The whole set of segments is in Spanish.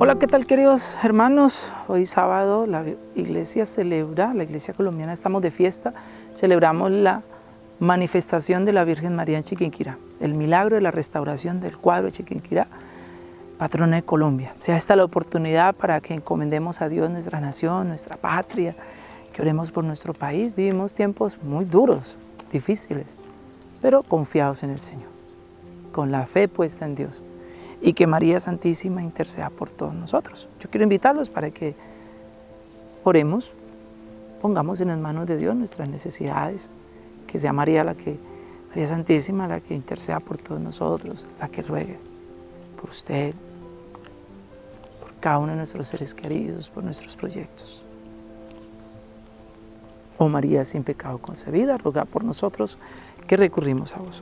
Hola, ¿qué tal queridos hermanos? Hoy sábado la iglesia celebra, la iglesia colombiana estamos de fiesta, celebramos la manifestación de la Virgen María en Chiquinquirá, el milagro de la restauración del cuadro de Chiquinquirá, patrona de Colombia. Sea esta la oportunidad para que encomendemos a Dios nuestra nación, nuestra patria, que oremos por nuestro país. Vivimos tiempos muy duros, difíciles, pero confiados en el Señor, con la fe puesta en Dios y que María Santísima interceda por todos nosotros. Yo quiero invitarlos para que oremos, pongamos en las manos de Dios nuestras necesidades, que sea María la que, María Santísima la que interceda por todos nosotros, la que ruegue por usted, por cada uno de nuestros seres queridos, por nuestros proyectos. Oh María sin pecado concebida, ruega por nosotros que recurrimos a vos.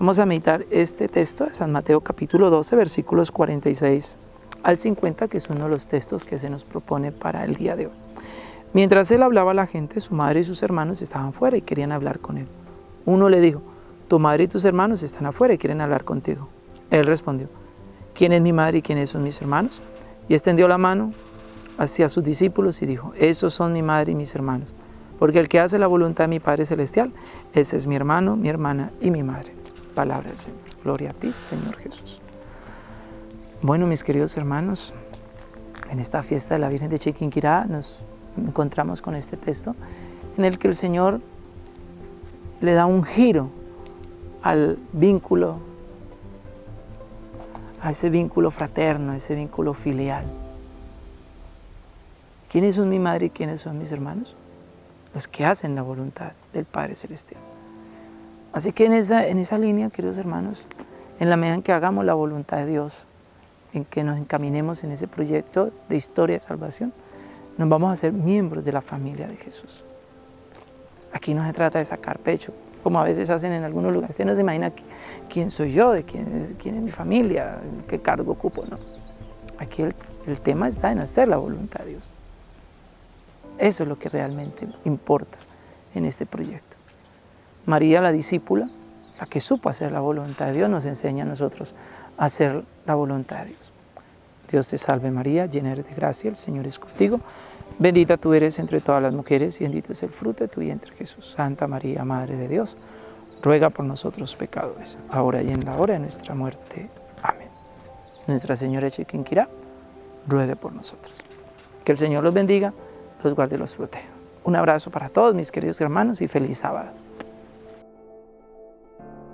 Vamos a meditar este texto de San Mateo capítulo 12, versículos 46 al 50, que es uno de los textos que se nos propone para el día de hoy. Mientras él hablaba a la gente, su madre y sus hermanos estaban fuera y querían hablar con él. Uno le dijo, tu madre y tus hermanos están afuera y quieren hablar contigo. Él respondió, ¿quién es mi madre y quiénes son mis hermanos? Y extendió la mano hacia sus discípulos y dijo, esos son mi madre y mis hermanos, porque el que hace la voluntad de mi Padre Celestial, ese es mi hermano, mi hermana y mi madre. Palabra del Señor. Gloria a ti, Señor Jesús. Bueno, mis queridos hermanos, en esta fiesta de la Virgen de Chiquinquirá nos encontramos con este texto en el que el Señor le da un giro al vínculo, a ese vínculo fraterno, a ese vínculo filial. ¿Quiénes son mi madre y quiénes son mis hermanos? Los que hacen la voluntad del Padre Celestial. Así que en esa, en esa línea, queridos hermanos, en la medida en que hagamos la voluntad de Dios, en que nos encaminemos en ese proyecto de historia de salvación, nos vamos a ser miembros de la familia de Jesús. Aquí no se trata de sacar pecho, como a veces hacen en algunos lugares. Usted no se imagina quién soy yo, de quién es, quién es mi familia, qué cargo ocupo, no. Aquí el, el tema está en hacer la voluntad de Dios. Eso es lo que realmente importa en este proyecto. María, la discípula, la que supo hacer la voluntad de Dios, nos enseña a nosotros a hacer la voluntad de Dios. Dios te salve María, llena eres de gracia, el Señor es contigo. Bendita tú eres entre todas las mujeres y bendito es el fruto de tu vientre Jesús. Santa María, Madre de Dios, ruega por nosotros pecadores, ahora y en la hora de nuestra muerte. Amén. Nuestra Señora Chiquinquirá, ruegue por nosotros. Que el Señor los bendiga, los guarde y los proteja. Un abrazo para todos mis queridos hermanos y feliz sábado.